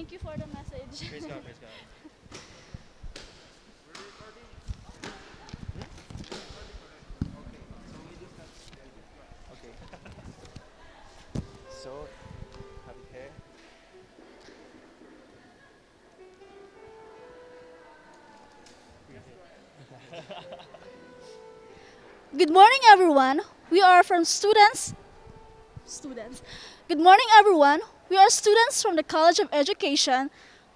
Thank you for the message. Praise God, praise God. Okay. so, happy hair. Good morning, everyone. We are from students. Students. Good morning, everyone. We are students from the College of Education,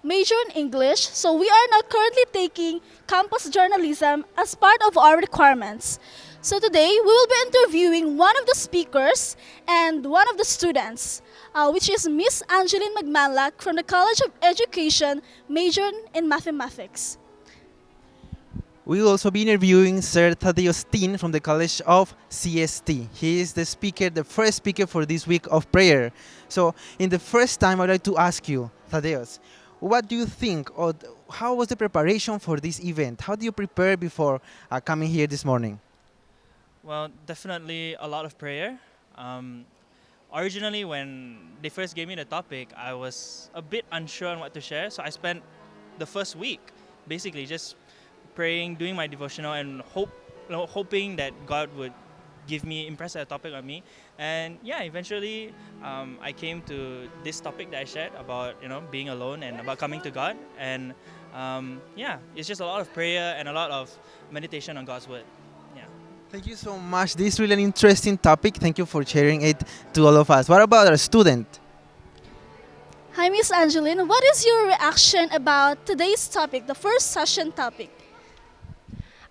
major in English. So we are now currently taking campus journalism as part of our requirements. So today we will be interviewing one of the speakers and one of the students, uh, which is Miss Angeline Magmanlak from the College of Education, major in mathematics. We will also be interviewing Sir Thaddeus Tin from the College of CST. He is the speaker, the first speaker for this week of prayer. So, in the first time, I'd like to ask you, Thaddeus, what do you think, or how was the preparation for this event? How do you prepare before uh, coming here this morning? Well, definitely a lot of prayer. Um, originally, when they first gave me the topic, I was a bit unsure on what to share. So I spent the first week basically just praying, doing my devotional, and hope, you know, hoping that God would give me impress a topic on me. And yeah, eventually, um, I came to this topic that I shared about you know being alone and about coming to God. And um, yeah, it's just a lot of prayer and a lot of meditation on God's word. Yeah. Thank you so much. This is really an interesting topic. Thank you for sharing it to all of us. What about our student? Hi, Miss Angeline. What is your reaction about today's topic, the first session topic?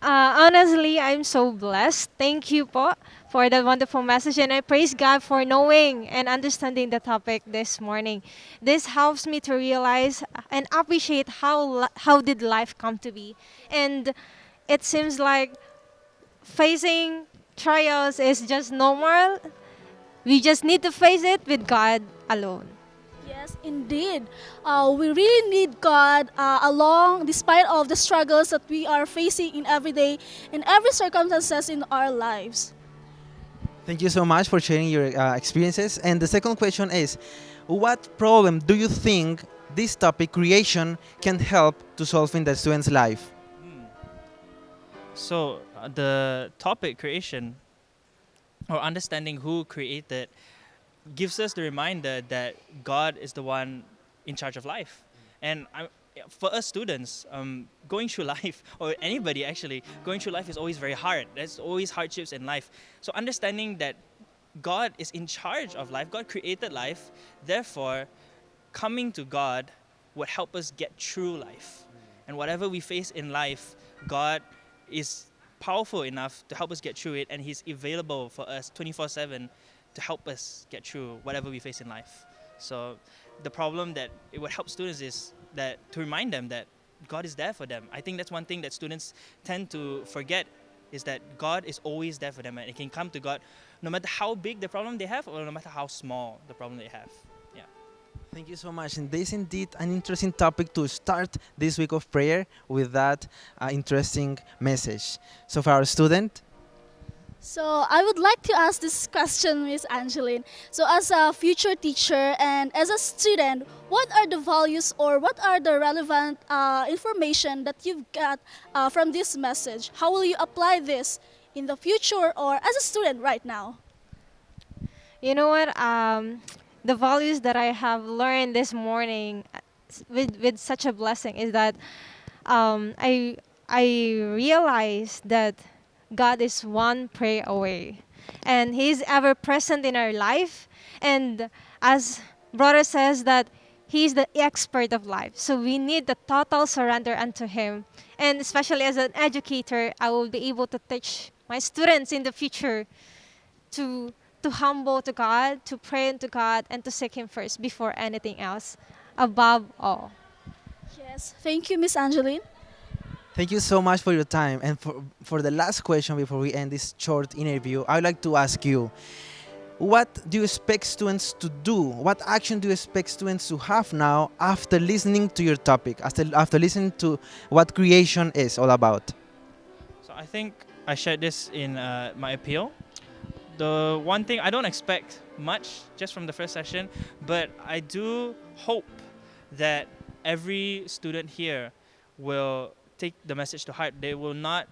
Uh, honestly, I'm so blessed. Thank you po for that wonderful message and I praise God for knowing and understanding the topic this morning. This helps me to realize and appreciate how how did life come to be. And it seems like facing trials is just normal. We just need to face it with God alone. Yes, indeed. Uh, we really need God uh, along, despite of the struggles that we are facing in every day, in every circumstances in our lives. Thank you so much for sharing your uh, experiences. And the second question is What problem do you think this topic, creation, can help to solve in the student's life? So uh, the topic creation or understanding who created gives us the reminder that God is the one in charge of life. And I, for us students, um, going through life, or anybody actually, going through life is always very hard. There's always hardships in life. So understanding that God is in charge of life, God created life, therefore, coming to God would help us get through life. And whatever we face in life, God is powerful enough to help us get through it, and He's available for us 24 7 to help us get through whatever we face in life. So, the problem that it would help students is that to remind them that God is there for them. I think that's one thing that students tend to forget is that God is always there for them, and they can come to God no matter how big the problem they have or no matter how small the problem they have. Yeah. Thank you so much. And this is indeed an interesting topic to start this week of prayer with that uh, interesting message. So, for our student, So I would like to ask this question, Miss Angeline. So as a future teacher and as a student, what are the values or what are the relevant uh, information that you've got uh, from this message? How will you apply this in the future or as a student right now? You know what? Um, the values that I have learned this morning with, with such a blessing is that um, I, I realized that God is one prayer away and He's ever present in our life. And as brother says, that He's the expert of life. So we need the total surrender unto Him. And especially as an educator, I will be able to teach my students in the future to to humble to God, to pray unto God, and to seek Him first before anything else, above all. Yes, thank you, Miss Angeline. Thank you so much for your time. And for, for the last question before we end this short interview, I would like to ask you what do you expect students to do? What action do you expect students to have now after listening to your topic, after, after listening to what creation is all about? So I think I shared this in uh, my appeal. The one thing I don't expect much just from the first session, but I do hope that every student here will take the message to heart. They will not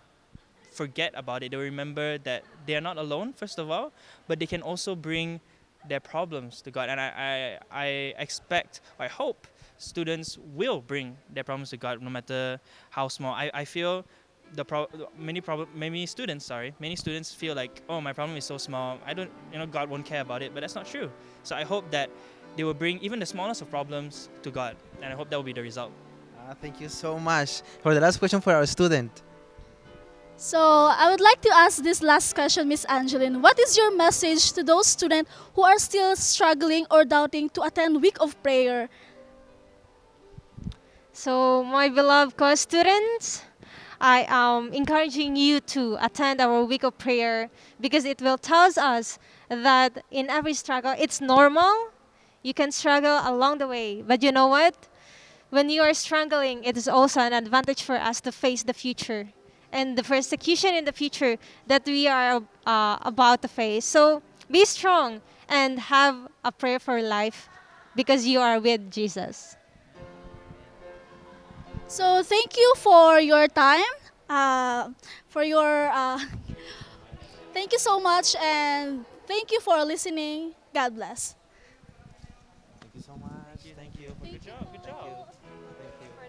forget about it. They remember that they are not alone, first of all, but they can also bring their problems to God. And I, I, I expect, I hope students will bring their problems to God no matter how small. I, I feel the pro- many problem many students sorry many students feel like oh my problem is so small i don't you know god won't care about it but that's not true so i hope that they will bring even the smallest of problems to god and i hope that will be the result Ah, thank you so much. For the last question for our student. So I would like to ask this last question, Miss Angeline. What is your message to those students who are still struggling or doubting to attend week of prayer? So, my beloved co-students, I am encouraging you to attend our week of prayer because it will tell us that in every struggle, it's normal. You can struggle along the way, but you know what? When you are struggling, it is also an advantage for us to face the future and the persecution in the future that we are uh, about to face. So, be strong and have a prayer for life because you are with Jesus. So thank you for your time, uh, for your, uh, thank you so much, and thank you for listening. God bless.